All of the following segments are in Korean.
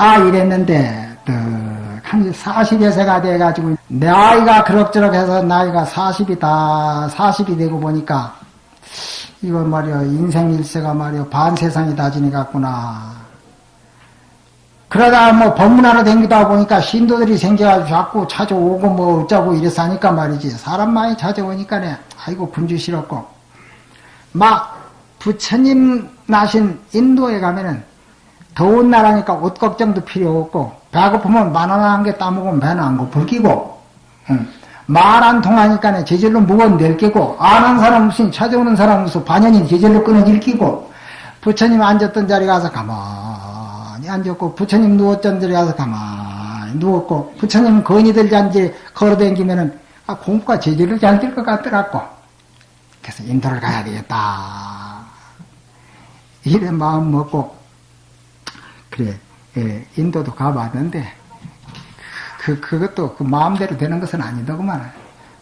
아 이랬는데 한 40여 세가 돼가지고 나이가 그럭저럭 해서 나이가 40이 다 40이 되고 보니까 이건 말이야 인생 일세가 말이야 반 세상이 다 지내갔구나. 그러다 뭐 법문하러 댕기다 보니까 신도들이 생겨가지고 자꾸 찾아오고 뭐 어쩌고 이래서 하니까 말이지. 사람 많이 찾아오니까네. 아이고 분주 싫었고. 막 부처님 나신 인도에 가면은 더운 나라니까 옷 걱정도 필요 없고 배고프면 바나나 한개 따먹으면 배는 안 고플 끼고 응. 말안 통하니까 제절로 무거운 낼 끼고 안 한 사람 없으니 찾아오는 사람 없어 반연이 제절로 끊어질 끼고 부처님 앉았던 자리 가서 가만히 앉았고 부처님 누웠던 자리 가서 가만히 누웠고 부처님 건이들 잔지 걸어다니면은 아, 공부가 제절로 잘될 것 같더라고 그래서 인도를 가야 되겠다 이래 마음 먹고 그래 예, 인도도 가봤는데 그 그것도 그 마음대로 되는 것은 아니더구만.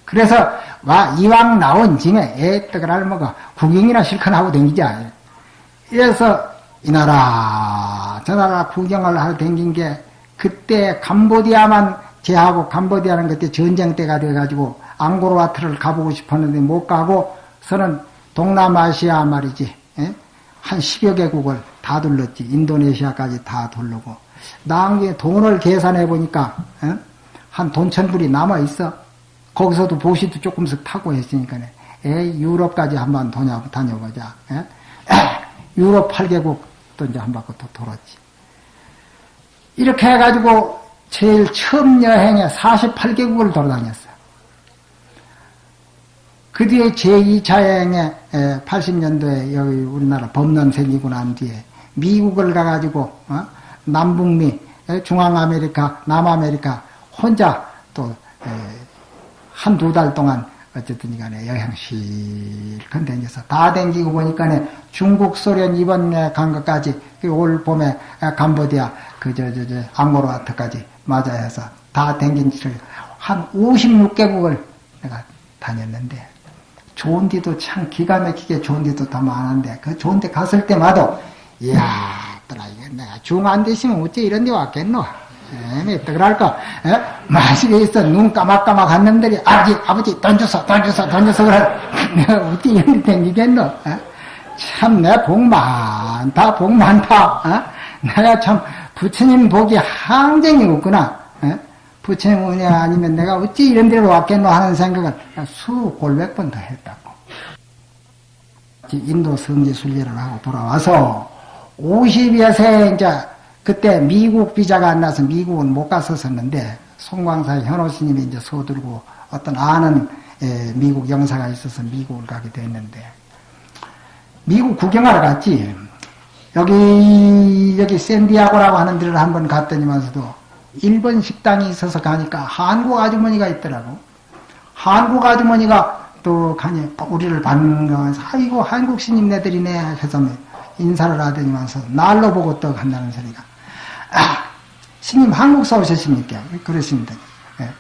그래서 와 이왕 나온 짐에 애떡을 알먹어 구경이나 실컷 하고 댕기자. 이래서 이 나라 저 나라 구경을 하러 댕긴 게 그때 캄보디아만 제하고 캄보디아는 그때 전쟁 때가 돼가지고 앙고르와트를 가보고 싶었는데 못 가고 서는 동남아시아 말이지 예? 한 10여 개국을 다 둘렀지. 인도네시아까지 다 둘르고. 나중에 돈을 계산해 보니까, 어? 한 돈천불이 남아 있어. 거기서도 보시도 조금씩 타고 했으니까, 에이, 유럽까지 한번 다녀보자. 에? 유럽 8개국 또 이제 한 바퀴 또 돌았지. 이렇게 해가지고 제일 처음 여행에 48개국을 돌아다녔어. 그 뒤에 제2차 여행에 80년도에 여기 우리나라 법론 생기고 난 뒤에 미국을 가가지고 어? 남북미, 중앙아메리카, 남아메리카 혼자 또 한 두 달 동안 어쨌든 간에 여행 실컷 다녀서 다 댕기고 보니까 중국, 소련 이번에 간 것까지 그올 봄에 캄보디아 그저저저 앙고르와트까지 맞아 해서 다 댕긴 지를 한 56개국을 내가 다녔는데 좋은 데도 참 기가 막히게 좋은 데도 다 많은데 그 좋은 데 갔을 때마다 이야 내가 중안 되시면 어째 이런 데 왔겠노? 에미 떠그랄까? 마시게 있어. 눈 까막까막 한 놈들이 아버지 아버지 던져서 던져서 던져서 그래. 내가 어째 이런 데 댕기겠노? 참내 복 많다 복 많다. 어? 내가 참 부처님 복이 항쟁이 없구나. 부처님 은혜가 아니면 내가 어찌 이런 데로 왔겠노 하는 생각을 수 골백 번 더 했다고. 인도 성지 순례를 하고 돌아와서 50여 세 이제 그때 미국 비자가 안 나서 미국은 못 갔었었는데 송광사 현호 스님이 이제 서들고 어떤 아는 미국 영사가 있어서 미국을 가게 됐는데 미국 구경하러 갔지. 여기 여기 샌디아고라고 하는 데를 한번 갔더니만서도 일본 식당이 있어서 가니까 한국 아주머니가 있더라고. 한국 아주머니가 또 가니 우리를 반가워서 아이고 한국 스님네들이네 해서 인사를 하더니만서 날로 보고 또 간다는 소리가 아, 스님 한국서 오셨습니까? 그러십니다. 네.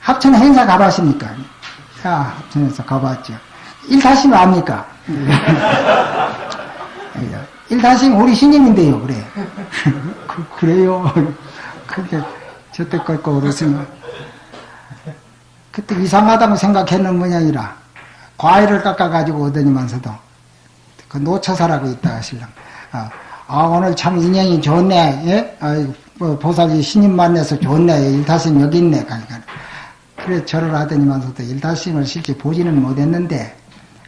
합천 행사 가봤습니까? 야 합천에서 가봤죠. 일타심 압니까? 일타심 우리 스님인데요 그래. 그, 그래요. 그게 저때 걸거 그랬으면 그때 이상하다고 생각했는 모양이라 과일을 깎아가지고 오더니만서도 그 노처사라고 있다 신랑 아, 아 오늘 참 인연이 좋네 예? 아, 뭐 보살이 신임 만나서 좋네 일타심 여기 있네 그러니까 그래 절을 하더니만서도 일타심을 실제 보지는 못했는데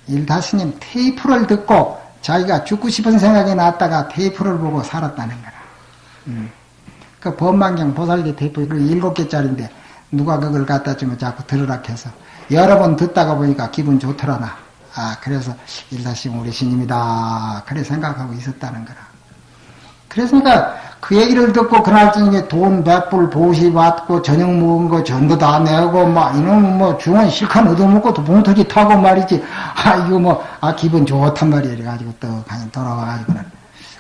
일타스님 테이프를 듣고 자기가 죽고 싶은 생각이 났다가 테이프를 보고 살았다는 거라. 음. 그 법망경 보살기 테이프 그 일곱 개짜리인데 누가 그걸 갖다 주면 자꾸 들으라 해서 여러 번 듣다가 보니까 기분 좋더라나. 아 그래서 일사심 우리 신입니다. 그래 생각하고 있었다는 거라. 그래서니까 그 얘기를 듣고 그날 저녁에 돈 백불 보시 받고 저녁 먹은 거 전부 다 내고 막 이놈은 뭐 중원 실컷 얻어먹고 또 봉투지 타고 말이지. 아 이거 뭐 아 기분 좋단 말이야. 이래가지고 또 그냥 돌아와가지고는.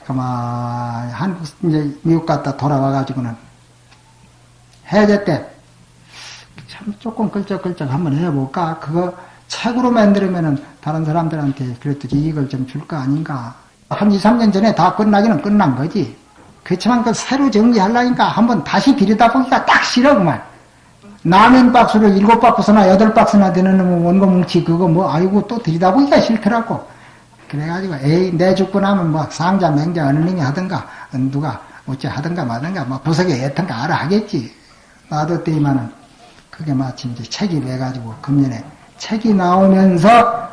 그만 한국 이제 미국 갔다 돌아와가지고는. 해제 때 참 조금 끌적끌적 한번 해볼까? 그거 책으로 만들면은 다른 사람들한테 그래도 이익을 좀 줄 거 아닌가. 한 2, 3년 전에 다 끝나기는 끝난 거지. 그렇지만 그 새로 정리하려니까 한번 다시 들여다보기가 딱 싫어, 그만. 라면 박스를 일곱 박스나 여덟 박스나 되는 원고 뭉치 그거 뭐 아이고 또 들여다보기가 싫더라고. 그래가지고 에이 내 죽고 나면 뭐 상자 맹자 어느 놈이 하든가 누가 어째 하든가 마든가 뭐 부석에 애턴가 알아 하겠지. 놔뒀더니만은 그게 마침 이제 책이 돼가지고 금년에 책이 나오면서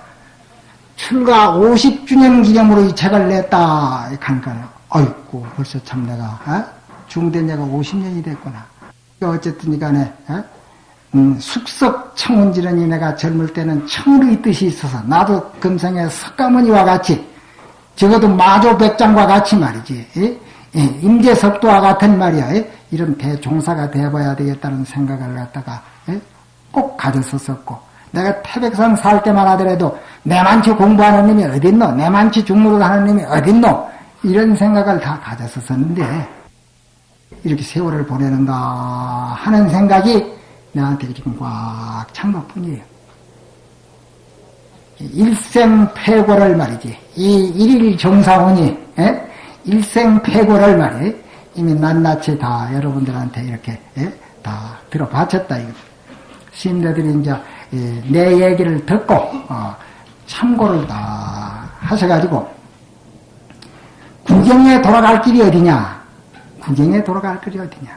출가 50주년 기념으로 이 책을 냈다. 그러니까 아이고 벌써 참 내가 어? 중된 지가 50년이 됐구나. 어쨌든 간에 어? 음, 숙석 청운지르니 내가 젊을 때는 청르의 뜻이 있어서 나도 금생에 석가모니와 같이 적어도 마조 백장과 같이 말이지 예? 예, 임재석도와 같은 말이야 예? 이런 대종사가 되어봐야 되겠다는 생각을 갖다가 예? 꼭 가졌었었고 내가 태백산 살 때만 하더라도 내만치 공부하는 놈이 어딨노 내만치 중무를 하는 놈이 어딨노 이런 생각을 다 가졌었었는데 이렇게 세월을 보내는가 하는 생각이 나한테 지금 꽉 찬 것 뿐이에요. 일생 패고를 말이지. 이 일일 정사원이, 에? 일생 패고를 말이 이미 낱낱이 다 여러분들한테 이렇게, 에? 다 들어바쳤다, 이거. 신대들이 이제, 내 얘기를 듣고, 어, 참고를 다 하셔가지고, 구경에 돌아갈 길이 어디냐? 구경에 돌아갈 길이 어디냐?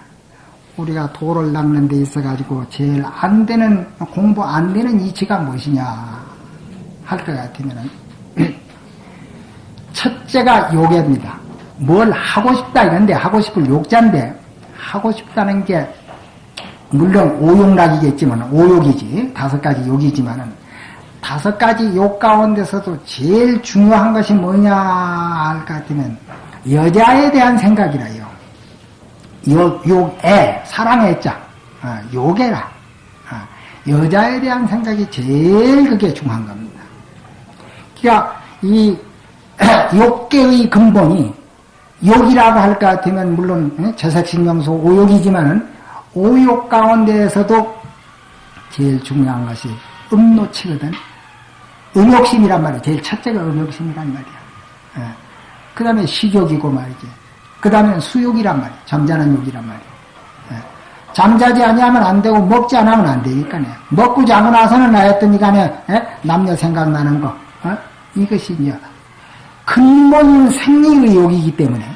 우리가 도를 닦는 데 있어가지고 제일 안 되는, 공부 안 되는 이치가 무엇이냐 할 것 같으면은, 첫째가 요괴입니다. 뭘 하고 싶다 이런데 하고 싶을 욕자인데, 하고 싶다는 게, 물론 오욕락이겠지만, 오욕이지. 다섯 가지 욕이지만은, 다섯 가지 욕 가운데서도 제일 중요한 것이 뭐냐 할 것 같으면, 여자에 대한 생각이라요. 욕, 욕애, 사랑의 자, 어, 욕애라. 어, 여자에 대한 생각이 제일 그게 중요한 겁니다. 그러니까 이 욕계의 근본이 욕이라고 할 것 같으면 물론 제사신명소 오욕이지만은 오욕 가운데에서도 제일 중요한 것이 음노치거든. 음욕심이란 말이야. 제일 첫째가 음욕심이란 말이야. 예. 그 다음에 식욕이고 말이지. 그 다음에는 수욕이란 말이에요. 잠자는 욕이란 말이에요. 예. 잠자지 아니하면 안 되고 먹지 않으면 안 되니까요. 먹고 자고 나서는 나였더니 간에 예? 남녀 생각나는 거 어? 이것이 이제 근본 생리의 욕이기 때문에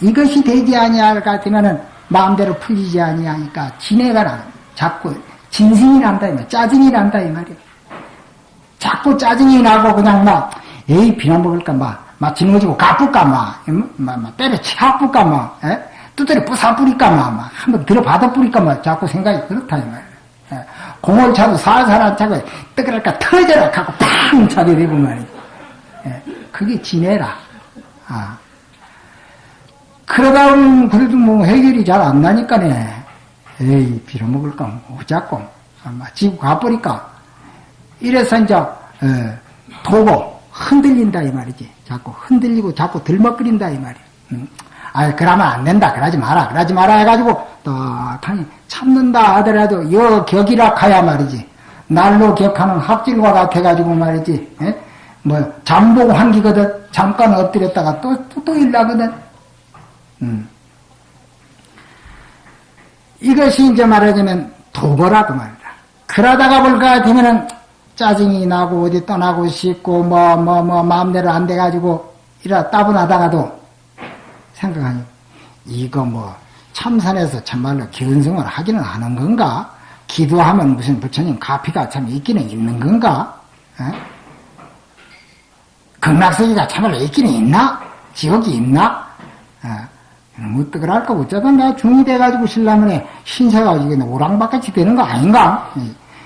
이것이 되지 아니할 것 같으면은 마음대로 풀리지 아니하니까 진해가 나 자꾸 진심이 난다 이 말, 짜증이 난다 이 말이야. 자꾸 짜증이 나고 그냥 막 에이 비난 먹을까 막 막 짊어지고 가쁠까 막, 막, 막 때려 치아쁠까 막, 에? 두드려 부사뿌릴까 막, 막, 한번 들어받아 뿌릴까 막, 자꾸 생각이 그렇다, 이 말이야. 에? 공을 차도 살살 안 차고, 뜨거랄까 터져라, 갖고 팡 차게 되고 말이야. 에? 그게 지내라. 아. 그러다 그래도 뭐 해결이 잘 안 나니까네. 에이, 빌어먹을까, 뭐, 어자고, 막, 지고 가버릴까. 이래서 이제, 에, 도고, 흔들린다 이 말이지. 자꾸 흔들리고 자꾸 들먹거린다 이 말이야. 응? 아, 그러면 안 된다. 그러지 마라. 그러지 마라 해가지고 딱하니 참는다 하더라도 여 격이라 가야 말이지. 날로 격하는 합질과 같아가지고 말이지. 에? 뭐 잠복 환기거든. 잠깐 엎드렸다가 또또 또 일나거든. 음. 이것이 이제 말하자면 도거라고 말이다. 그러다가 볼것 같으면은 짜증이 나고 어디 떠나고 싶고 뭐 뭐뭐 뭐, 마음대로 안 돼가지고 이라 따분하다가도 생각하니 이거 뭐 참선에서 참말로 견성을 하기는 하는 건가? 기도하면 무슨 부처님 가피가 참 있기는 있는 건가? 극락세계가 참말로 있기는 있나? 지옥이 있나? 뭐 뜨거랄까 어쩌다 내가 중이 돼가지고 신라면에 신세가 이게 오랑박같이 되는 거 아닌가?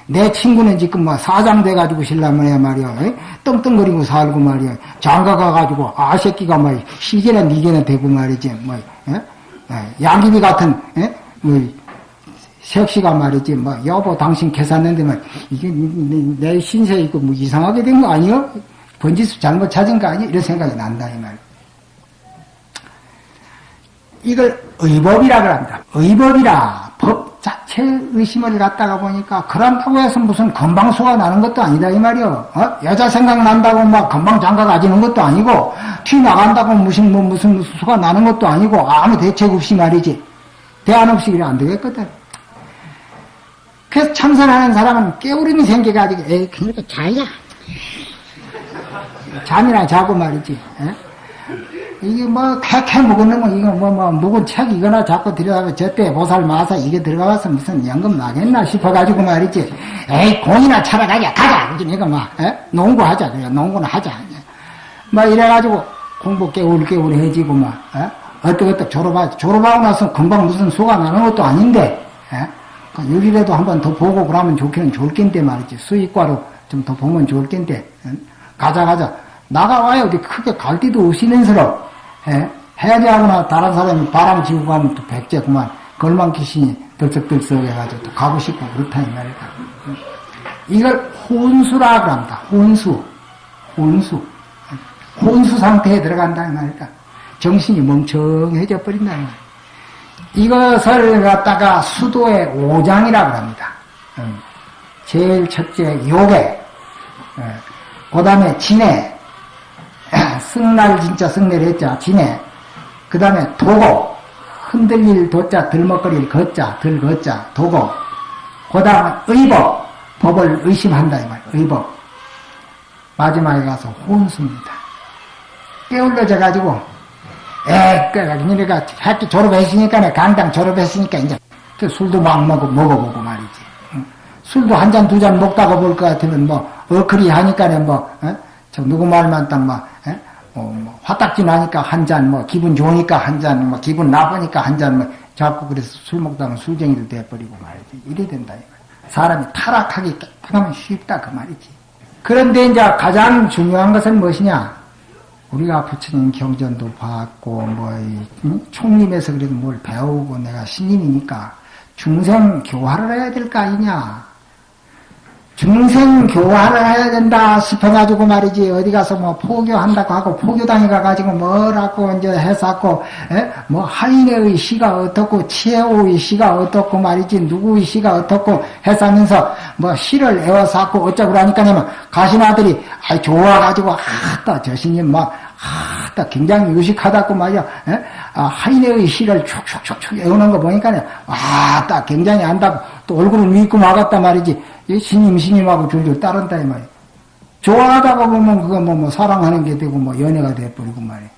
내 친구는 지금 뭐 사장 돼가지고 신라면에 말이야 떵떵거리고 살고 말이야 장가 가가지고 아 새끼가 뭐 시계나 니게나 되고 말이지 뭐 예? 예, 양귀비 같은 예? 뭐 색시가 말이지 뭐 여보 당신 계산했는데 뭐 이게 내, 내 신세 이거 뭐 이상하게 된 거 아니요? 번지수 잘못 찾은 거 아니? 이런 생각이 난다 이 말. 이 걸 의법이라고 합니다. 의법이라 법 자체 의심을 갖다가 보니까 그런다고 해서 무슨 건방수가 나는 것도 아니다 이 말이요. 어? 여자 생각난다고 막 건방 장가 가지는 것도 아니고 튀 나간다고 무슨 뭐 무슨 수가 나는 것도 아니고 아무 대책 없이 말이지. 대안 없이 그래 안 되겠거든. 그래서 참선하는 사람은 깨우림이 생겨가지고 에이 그러니까 자야. 잠이나 자고 말이지. 에? 이게 뭐 캐캐 먹는 거 이거 뭐뭐 묵은 책 이거나 자꾸 들여다가 저때 보살 마사 이게 들어가서 무슨 연금 나겠나 싶어가지고 말이지. 에이 공이나 차러 가자 가자 그지 이거 막 에? 농구하자 그래 농구는 하자. 뭐 이래가지고 공부 깨울 깨울 해지고 막 에? 어떡어떡 졸업하 졸업하고 나서 금방 무슨 수가 나는 것도 아닌데 에? 그 한번 더 보고 그러면 좋기는 좋을 텐데 말이지 수익과로 좀 더 보면 좋을 에? 가자 가자 나가와요 어디 크게 갈 데도 없이면서로 예? 해야지 하거나 다른 사람이 바람 지고 가면 또 백제 그만 걸망 귀신이 들썩들썩 해가지고 또 가고 싶고 그렇다 이 말이다. 이걸 혼수라 그럽니다. 혼수. 혼수. 혼수 상태에 들어간다 이 말이다. 정신이 멍청해져 버린다 이 말이다. 이것을 갖다가 수도의 오장이라 그럽니다. 제일 첫째 요괴, 그 다음에 진해, 승날 진짜 승례를 했자 진해. 그 다음에 도고. 흔들릴 도자 들먹거릴 걷자 들걷자. 도고. 그 다음에 의법 법을 의심한다 이 말. 의법 마지막에 가서 혼수입니다. 깨울려져 가지고 에 그래가지고 니네가 학교 졸업했으니까 강당 졸업했으니까 이제 그 술도 막 먹어 먹어보고 말이지. 술도 한 잔두잔 먹다가 볼 것 같으면 뭐 어크리 하니까 뭐 어? 저 누구 말만 딱막 어, 뭐 화딱지 나니까 한 잔, 뭐 기분 좋으니까 한 잔, 뭐 기분 나쁘니까 한 잔, 뭐 자꾸 그래서 술 먹다가 술쟁이도 돼버리고 말이지. 이래 된다. 이거. 사람이 타락하기 하면 쉽다 그 말이지. 그런데 이제 가장 중요한 것은 무엇이냐? 우리가 부처님 경전도 봤고 뭐 총림에서 그래도 뭘 배우고 내가 신임이니까 중생 교화를 해야 될 거 아니냐? 중생 교화를 해야 된다 싶어가지고 말이지. 어디 가서 뭐 포교한다고 하고 포교당에 가가지고 뭐라고 이제 해서고 뭐 하인의 시가 어떻고 치해오의 시가 어떻고 말이지. 누구의 시가 어떻고 해서면서 뭐 시를 애워서 하고 어쩌고 그러니까냐면 가신 아들이 아 좋아가지고 아따 저 스님 막 아따 굉장히 유식하다고 말이야. 아, 하인의 시를 촉촉촉촉 애우는 거 보니까 아따 굉장히 안다고 또 얼굴을 믿고 막았단 말이지 신임 신임하고 줄줄 따른다 이 말이야. 좋아하다가 보면 그거 뭐, 뭐 사랑하는 게 되고 뭐 연애가 돼버리고 말이야.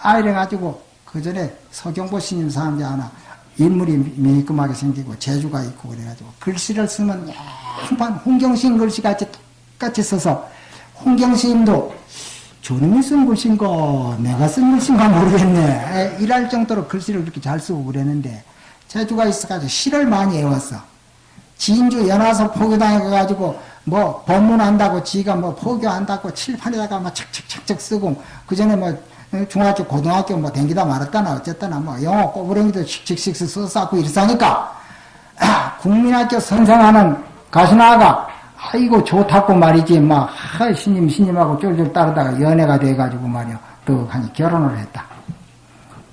아 이래가지고 그 전에 서경보 신임 사람이 하나 인물이 매끈하게 생기고 재주가 있고 그래가지고 글씨를 쓰면 양반 홍경신 글씨 같이 똑같이 써서 홍경신도 저놈이 쓴 글씨인가 내가 쓴 글씨인가 모르겠네 이럴 정도로 글씨를 그렇게 잘 쓰고 그랬는데 재주가 있어가지고 시를 많이 외웠어 진주 연화서 포교당에 가가지고 뭐 법문한다고 지가 뭐 포교한다고 칠판에다가 막 척척척척 쓰고 그 전에 뭐 중학교 고등학교 뭐 댕기다 말았다나 어쨌거나 뭐 영어 꼬부랭이도 씩씩씩 써싸고 이랬으니까 국민학교 선생하는 가수나가 아이고 좋다고 말이지 막 하, 신님 신님하고 쫄쫄 따르다가 연애가 돼가지고 말이야 또 하니 결혼을 했다.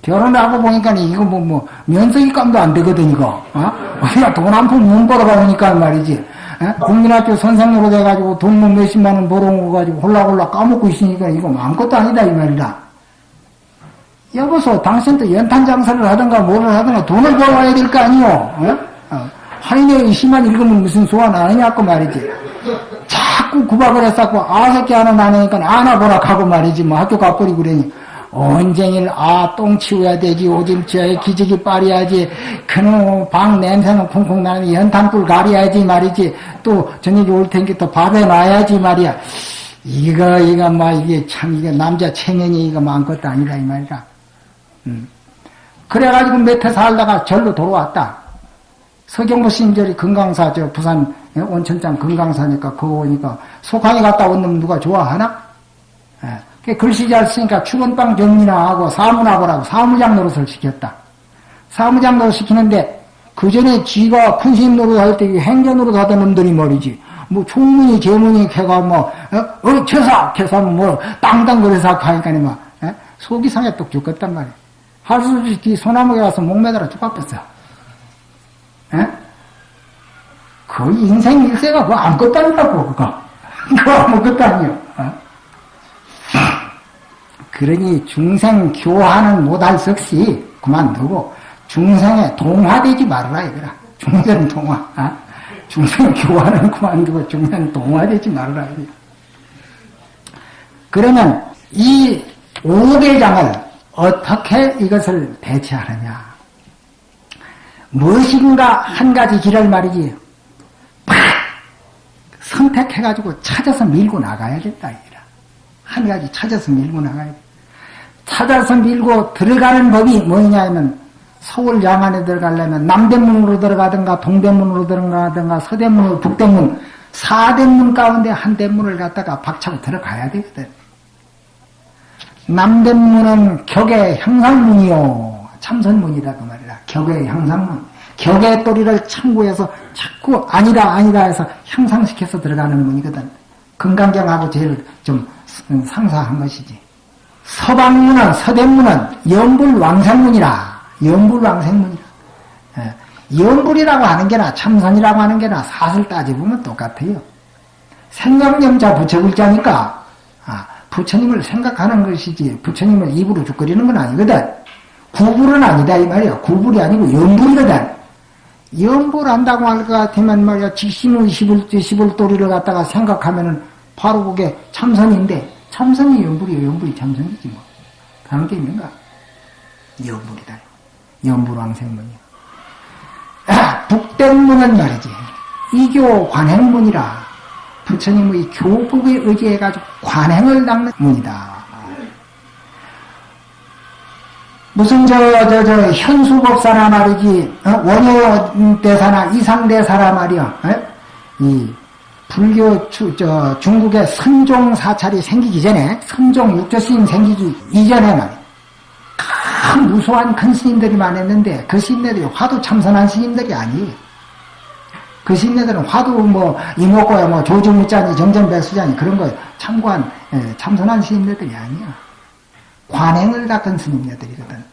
결혼하고 보니까 이거 뭐, 뭐, 면세기 감도 안 되거든, 이거. 어? 우리가 돈 한 푼 못 벌어가니까 말이지. 어? 국민학교 선생으로 돼가지고 돈 뭐 몇십만 원 벌어가지고 홀라홀라 까먹고 있으니까 이거 아무것도 아니다, 이 말이다. 여보소, 당신도 연탄 장사를 하든가 뭐를 하든가 돈을 벌어와야 될 거 아니오. 어? 어. 하인의 시만 읽으면 무슨 소원 아니냐고 말이지. 자꾸 구박을 했었고, 아, 새끼 하나 나니까 안아보라 하고 말이지. 뭐 학교 가버리고 그러니. 언쟁일 아 똥 치워야 되지 오줌 치워야 기지기 빨아야지 그놈 방 냄새는 쿵쿵 나는 연탄불 가려야지 말이지 또 저녁에 올 텐게 또 밥에 놔야지 말이야 이거 이거 뭐 이게 참 이게 남자 체면이 이거 많것도 아니다 이 말이다 음. 그래가지고 몇 해 살다가 절로 돌아왔다 서경보 신절이 금강사 저 부산 온천장 금강사니까 그거 오니까 속항에 갔다 온 놈 누가 좋아하나? 예. 글씨 잘 쓰니까 축원방 정리나 하고 사무나보라고 사무장 노릇을 시켰다. 사무장 노릇 시키는데 그 전에 지가 큰스님 노릇 할때 행전 노릇 하던 놈들이 말이지. 뭐 총문이 제문이 캐가 뭐 어, 어 캐사 캐사면 뭐 땅땅 그래서 하니까 막 어? 속이 상해 똑 죽겠단 말이야. 할수 없이 소나무에 가서 목매달아 죽었겠어. 에? 그 인생 일세가 뭐 아무것도 아니라고 그거 그거 아니요 어? 그러니 중생 교화는 못할 수 없이 그만두고 중생에 동화되지 말아라 이거라 중생 동화 어? 중생 교화는 그만두고 중생 동화되지 말아라 이거라 그러면 이 오대장을 어떻게 이것을 대체하느냐? 무엇인가 한 가지 길을 말이지. 팍! 선택해가지고 찾아서 밀고 나가야 된다 이라 한 가지 찾아서 밀고 나가야 돼 찾아서 밀고 들어가는 법이 뭐냐 하면 서울 양안에 들어가려면 남대문으로 들어가든가 동대문으로 들어가든가 서대문으로 북대문 사대문 가운데 한 대문을 갖다가 박차고 들어가야 되거든. 남대문은 격의 향상문이요. 참선문이다 그 말이야. 격의 향상문. 격의 또리를 참고해서 자꾸 아니다 아니다 해서 향상시켜서 들어가는 문이거든. 금강경하고 제일 좀 상사한 것이지 서방문은 서대문은 연불왕생문이라. 연불왕생문이라. 예. 연불이라고 하는 게나 참선이라고 하는 게나 사실 따져보면 똑같아요. 생각념자 부처글자니까 아, 부처님을 생각하는 것이지 부처님을 입으로 죽거리는 건 아니거든. 구불은 아니다 이 말이야. 구불이 아니고 연불이거든. 연불 한다고 할 것 같으면 말이야. 직신의 시불, 시불도리를 갖다가 생각하면은 바로 그게 참선인데 참선이 연불이요. 연불이 참선이지 뭐. 다른 게 있는가 연불이다. 연불왕생문이야. 아, 북대문은 말이지. 이교 관행문이라 부처님의 교법에 의지해가지고 관행을 닦는 문이다. 무슨 저 저 저 현수법사나 말이지 어? 원효대사나 이상대사라 말이야. 어? 이 불교 주, 저 중국의 선종 사찰이 생기기 전에 선종 육조 스님 생기기 이전에 말이야 큰 무수한 큰 스님들이 많았는데 그 스님들이 화두 참선한 스님들이 아니에요 그 스님들은 화두 뭐 이뭣고야 뭐 조주무자니 정전백수자니 그런 거 참관 예, 참선한 스님들이 아니야 관행을 닦은 스님네들이거든.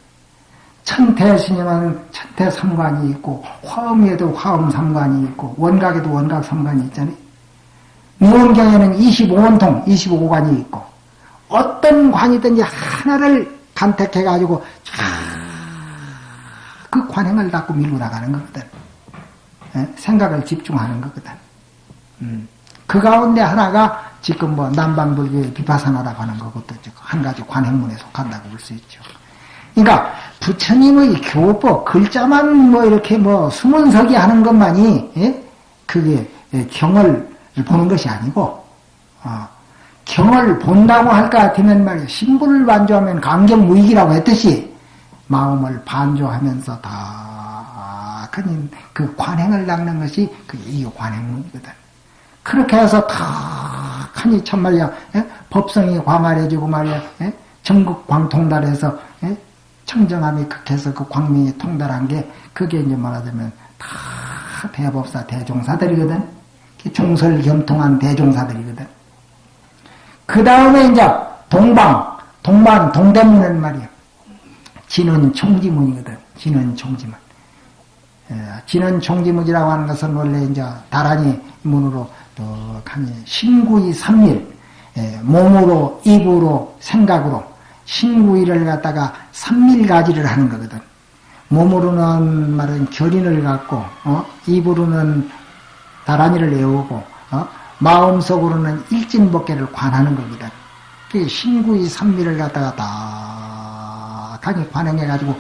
천태 스님은 천태 삼관이 있고 화엄에도 화엄 삼관이 있고 원각에도 원각 삼관이 있잖아요. 능엄경에는 25원통 25관이 있고 어떤 관이든지 하나를 간택해가지고 그 관행을 닦고 밀고 나가는 거거든. 생각을 집중하는 거거든. 음. 그 가운데 하나가 지금 뭐 남방불교의 비파사나라고 하는 것도 한 가지 관행문에 속한다고 볼 수 있죠. 그러니까 부처님의 교법 글자만 뭐 이렇게 뭐 수문서기 하는 것만이 예? 그게 예, 경을 보는 것이 아니고 어, 경을 본다고 할것 같으면 말이야 신부를 반조하면 감경무익이라고 했듯이 마음을 반조하면서 다그 관행을 닦는 것이 그 이 관행문이거든. 그렇게 해서 탁하니 참 말이야 예? 법성이 광활해지고 말이야 예? 전국 광통달해서 예? 청정함이 극해서 그 광명이 통달한 게 그게 이제 말하자면 다 대법사 대종사들이거든 종설겸통한 대종사들이거든 그 다음에 이제 동방 동방 동대문은 말이야 진은 총지문이거든 진은 총지문 진은 총지문이라고 하는 것은 원래 이제 다란이 문으로 떡하니 신구이 삼일 예, 몸으로 입으로 생각으로 신구이를 갖다가 삼밀가지를 하는 거거든. 몸으로는 말은 결인을 갖고 어? 입으로는 다란이를 외우고 어? 마음속으로는 일진법계를 관하는. 그 신구이 삼밀을 갖다가 다 강히 관행해가지고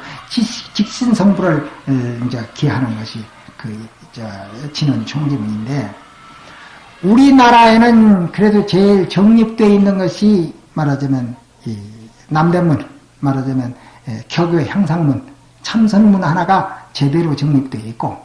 직신성부를 어, 이제 기하는 것이 그 진원 총지문인데 우리나라에는 그래도 제일 정립되어 있는 것이 말하자면 남대문, 말하자면 격의 향상문, 참선문 하나가 제대로 정립되어 있고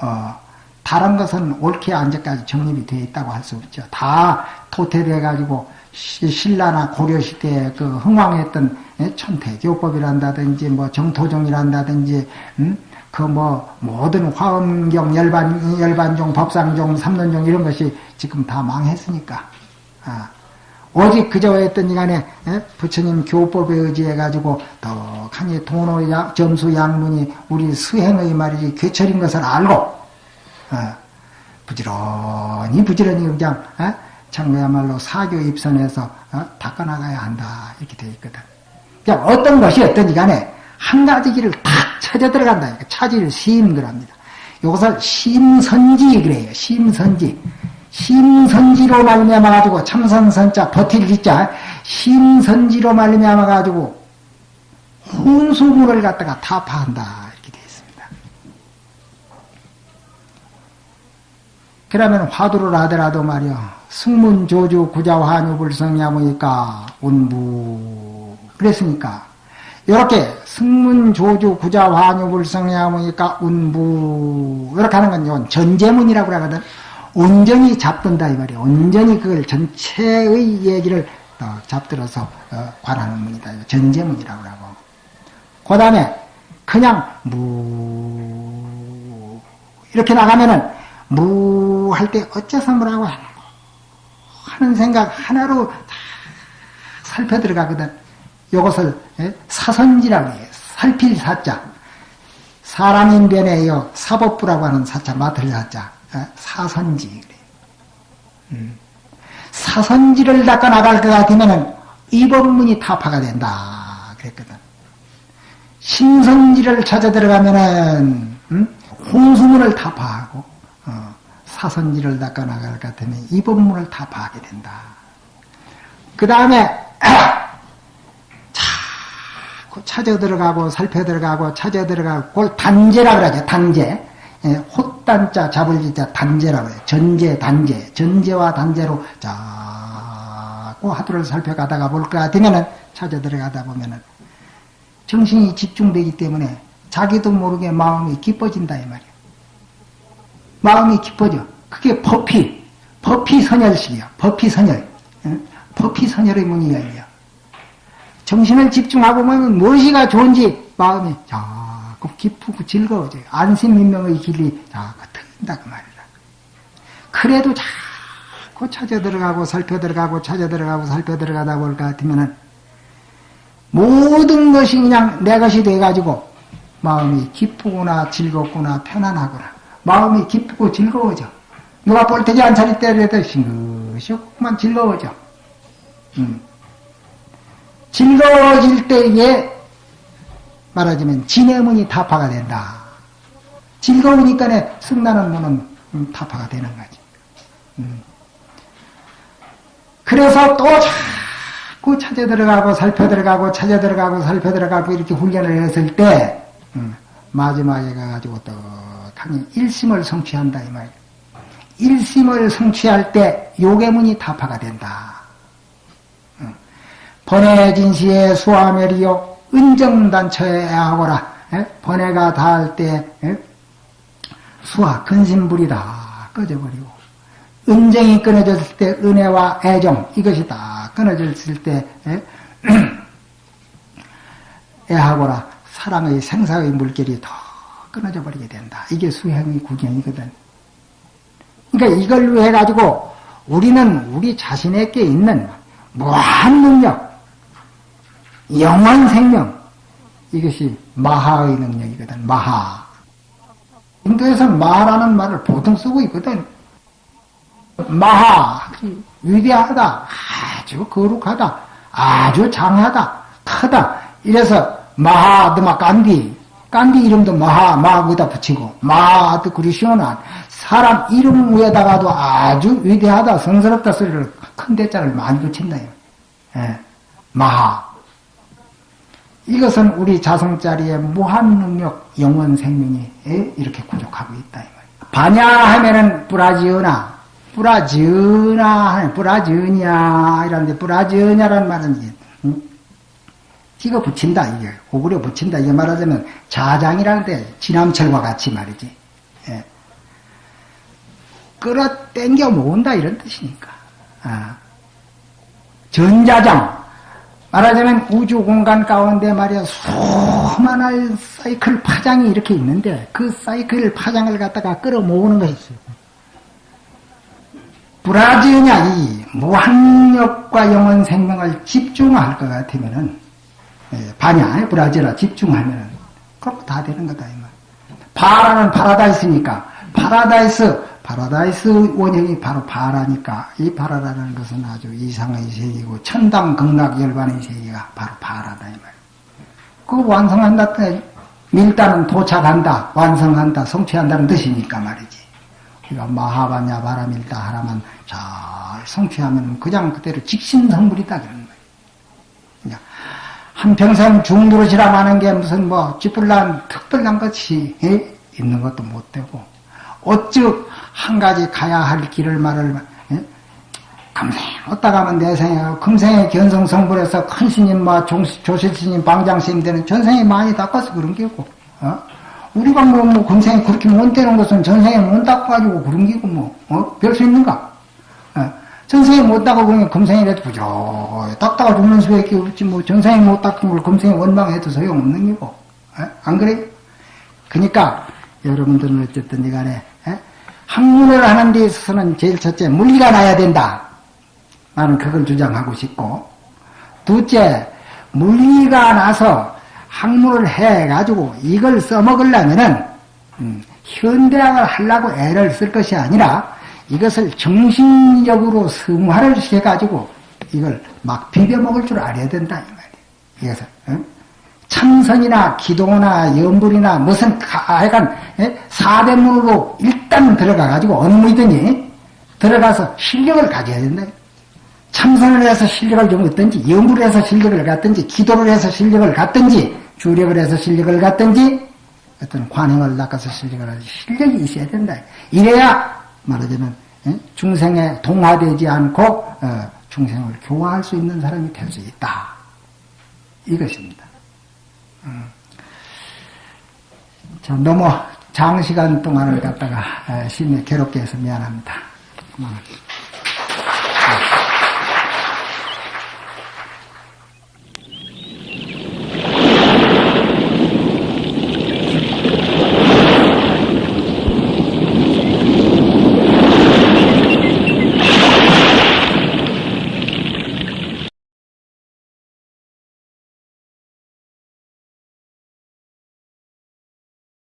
어, 다른 것은 옳게 안제까지 정립이 되어 있다고 할 수 없죠. 다 토태돼 가지고 신라나 고려 시대에 그 흥왕했던 천태교법이란다든지 뭐 정토종이란다든지 음? 그뭐 모든 화엄경, 열반, 열반종, 법상종, 삼론종 이런 것이 지금 다 망했으니까 아, 오직 그저 했더니 간에 에? 부처님 교법에 의지해가지고 떡하니 돈의 양, 점수 양문이 우리 수행의 말이지 괴철인 것을 알고 어, 부지런히 부지런히 그냥 어? 참그야말로 사교 입선해서 어? 닦아나가야 한다 이렇게 되어 있거든. 그냥 어떤 것이 어떤지 간에 한 가지 길을 탁 찾아 들어간다. 차질 심그랍니다. 이것을 심선지 그래요. 심선지. 심선지로 말미암아 가지고 참선선자 버틸 지자 심선지로 말미암아 가지고 혼수문을 갖다가 타파한다. 그러면 화두를 하더라도 말이야 승문조주 구자환유불성야무니까 운부 그랬으니까 이렇게 승문조주 구자환유불성야무니까 운부 이렇게 하는 건 이건 전제문이라고 하거든. 온전히 잡든다 이 말이야. 온전히 그걸 전체의 얘기를 잡들어서 어, 관하는 문이다. 전제문이라고 하고. 그 다음에 그냥 무 이렇게 나가면은 무 할 때 어째서 뭐라고 하는 생각 하나로 다 살펴 들어가거든. 이것을 예? 사선지라고 해요. 살필 사자. 사람인 변에요 사법부라고 하는 사자 맡을 사자. 어? 사선지. 음. 사선지를 닦아 나갈 것 같으면은 이 법문이 타파가 된다 그랬거든. 신선지를 찾아 들어가면은 음? 홍수문을 타파하고 어, 사선지를 닦아 나갈 것 같으면 이 법문을 타파하게 된다. 그 다음에 자꾸 찾아 들어가고 살펴 들어가고 찾아 들어가고 그걸 단제라 그러죠. 단제. 예, 헛단자 잡을 지자 단제라고 해요. 전제, 단제. 전제와 단제로 자꾸 하두를 살펴가다가 볼것 같으면은 찾아 들어가다 보면은 정신이 집중되기 때문에 자기도 모르게 마음이 기뻐진다 이 말이야. 마음이 기뻐져. 그게 법피, 법피 선열식이야. 법피 선열. 법피 선열의 문이 열려. 정신을 집중하고 보면 무엇이가 좋은지 마음이 자 자꾸 기쁘고 즐거워져요. 안심민명의 길이 자꾸 트인다 그 말이다. 그래도 자꾸 찾아 들어가고 살펴 들어가고 찾아 들어가고 살펴 들어가다 볼 것 같으면은 모든 것이 그냥 내 것이 돼가지고 마음이 기쁘구나 즐겁구나 편안하구나 마음이 기쁘고 즐거워져. 누가 볼때지 안 차릴 때라도 싱긋시만 즐거워져. 음. 즐거워질 때에 말하자면 진해문이 타파가 된다. 즐거우니까 승나는 문은 음, 타파가 되는 거지. 음. 그래서 또 자꾸 찾아 들어가고 살펴 들어가고 찾아 들어가고 살펴 들어가고 이렇게 훈련을 했을 때 음, 마지막에 가가지고 떡 하니 일심을 성취한다 이 말이야. 일심을 성취할 때 요괴문이 타파가 된다. 번외진 시에 수화멸이요 은정단처에 하거라. 번외가 닿을 때 수화 근심불이 다 꺼져버리고. 은정이 끊어졌을 때 은혜와 애정 이것이 다. 끊어졌을 때 애하거라. 사랑의 생사의 물결이 더 끊어져 버리게 된다. 이게 수행의 구경이거든. 그러니까 이걸로 해가지고 우리는 우리 자신에게 있는 무한 능력, 영원 생명 이것이 마하의 능력이거든. 마하. 인도에서는 마하라는 말을 보통 쓰고 있거든. 마하 위대하다, 아주 거룩하다, 아주 장하다, 크다. 이래서 마하드마 깐디, 깐디 이름도 마하, 마하에다 붙이고 마하드 그리 시원한 사람 이름 위에다가도 아주 위대하다, 성스럽다 소리를 큰 대자를 많이 붙인다. 예. 마하. 이것은 우리 자성자리의 무한 능력 영원 생명이 이렇게 구족하고 있다. 반야 하면은 뿌라지으나 하는 뿌라지으냐 이런데 뿌라지으냐라는 말은 응? 찍어 붙인다 이게 오그려 붙인다 이게 말하자면 자장이라는 데 지남철과 같이 말이지. 예. 끌어 당겨 모은다 이런 뜻이니까. 아. 전자장 말하자면 우주 공간 가운데 말이야 수많은 사이클 파장이 이렇게 있는데 그 사이클 파장을 갖다가 끌어 모으는 것이 있어요. 브라지냐 이 무한력과 영원 생명을 집중할 것 같으면은 예, 반야 브라지라 집중하면은 그럼 다 되는 거다 이 말. 바라는 파라다이스니까 파라다이스 파라다이스 원형이 바로 바라니까 이 바라라는 것은 아주 이상의 세계고 천당 극락 열반의 세계가 바로 바라다 이 말. 그 완성한다 밀다는 도착한다 완성한다 성취한다는 뜻이니까 말이지. 그러니까 마하반야 바라밀다 하나만 잘 성취하면 그냥 그대로 즉신성불이다 그런 한 평생 중도로시라 하는 게 무슨 뭐 쥐뿔난 특별한 것이 예? 있는 것도 못 되고 어찌 한 가지 가야 할 길을 말을 예? 금생 어디다 가면 내 생에 금생에 견성 성불에서 큰 스님 뭐 조실 스님 방장 스님 되는 전생에 많이 닦아서 그런 게고 어? 우리가 뭐, 뭐, 금생에 그렇게 못 되는 것은 전생에 못 닦아가지고 그런 게고 뭐, 어? 별 수 있는가? 어? 전생에 못 닦아 그러면 금생이라도 부족해. 닦다가 죽는 수밖에 없지, 뭐, 전생에 못 닦은 걸 금생에 원망해도 소용없는 게고. 어? 안 그래? 그니까, 여러분들은 어쨌든 이 간에, 에? 학문을 하는 데 있어서는 제일 첫째, 물리가 나야 된다. 나는 그걸 주장하고 싶고, 둘째, 물리가 나서 학문을 해가지고 이걸 써먹으려면은, 음, 현대학을 하려고 애를 쓸 것이 아니라 이것을 정신적으로 승화를 시켜가지고 이걸 막 비벼먹을 줄 알아야 된다, 이 말이에요. 이것을. 응? 참선이나 기도나 염불이나 무슨 하여간 사대문으로 일단 들어가가지고 어느 무이든지 들어가서 실력을 가져야 된다. 참선을 해서 실력을 좀 얻든지 염불을 해서 실력을 갖든지 기도를 해서 실력을 갖든지 주력을 해서 실력을 갖든지 어떤 관행을 낚아서 실력을 하지 실력이 있어야 된다. 이래야 말하자면 중생에 동화되지 않고 어, 중생을 교화할 수 있는 사람이 될 수 있다. 이것입니다. 음. 자, 너무 장시간 동안을 갖다가 심히 괴롭게 해서 미안합니다. 그만.